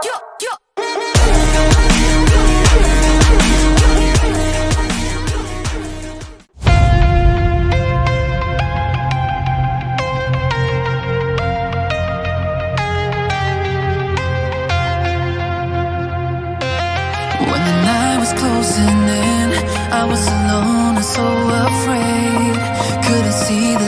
Well, you can keep on talking, talking. No, they don't mean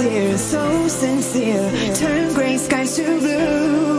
tears, so sincere. Turn gray skies to blue.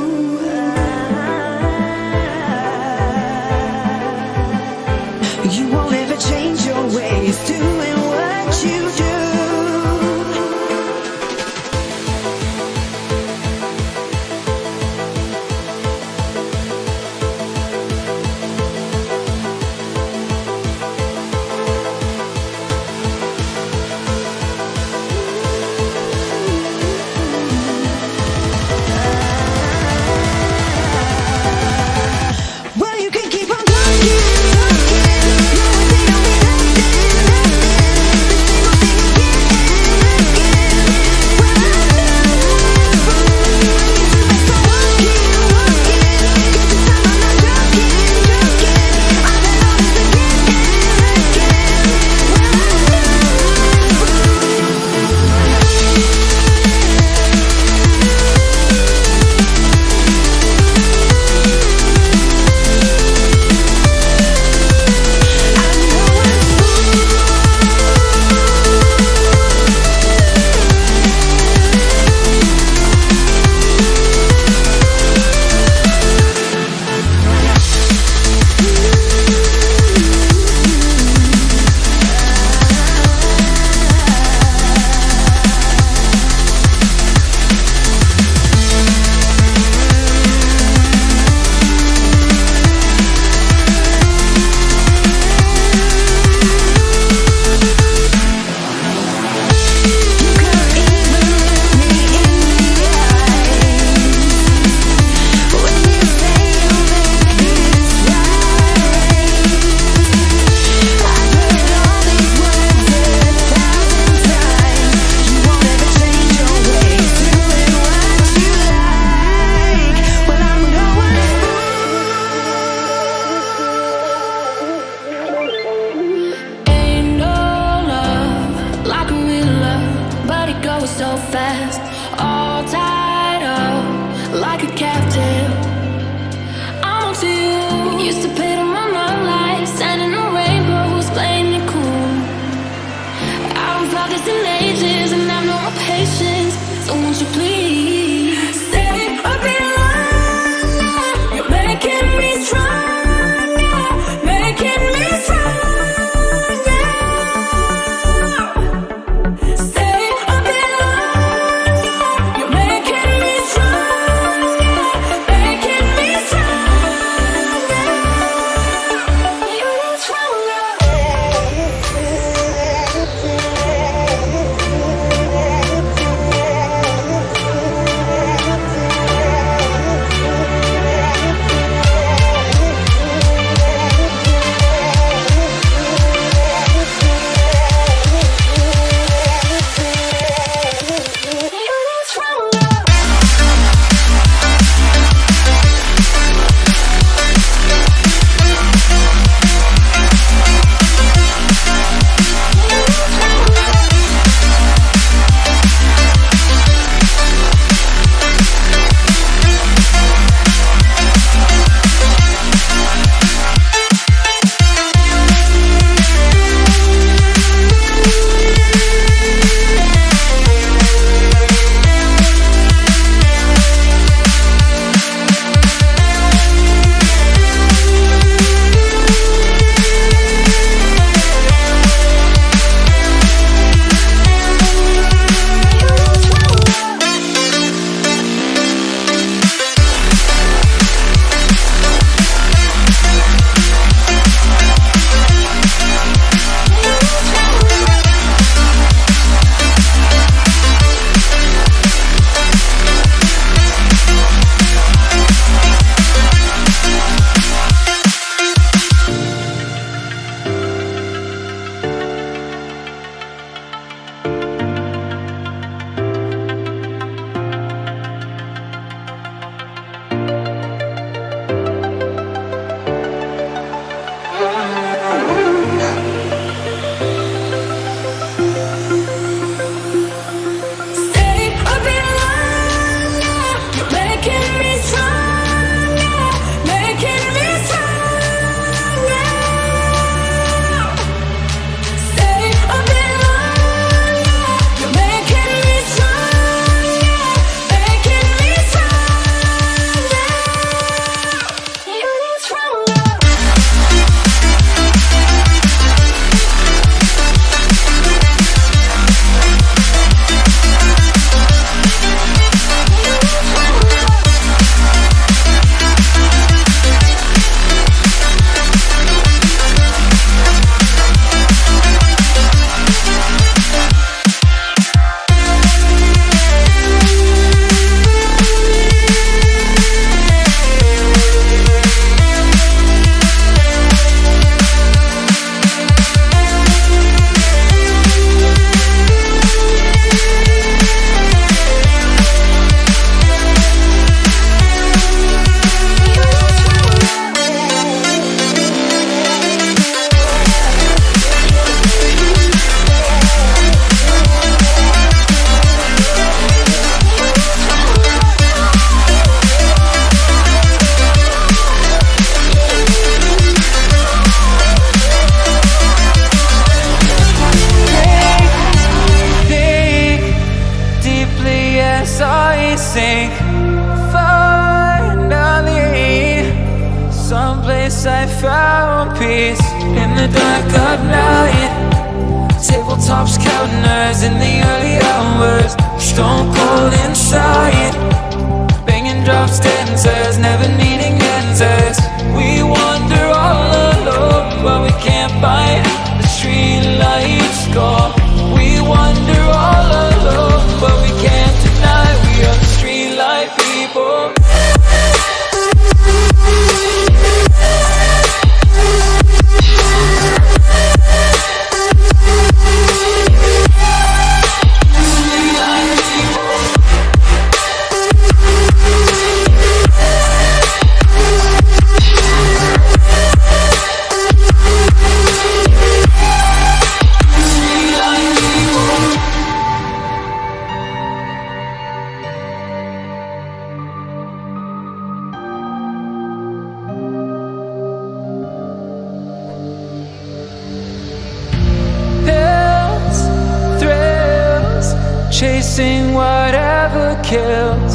the dark of night. Tabletops counting eyes in the early chasing whatever kills.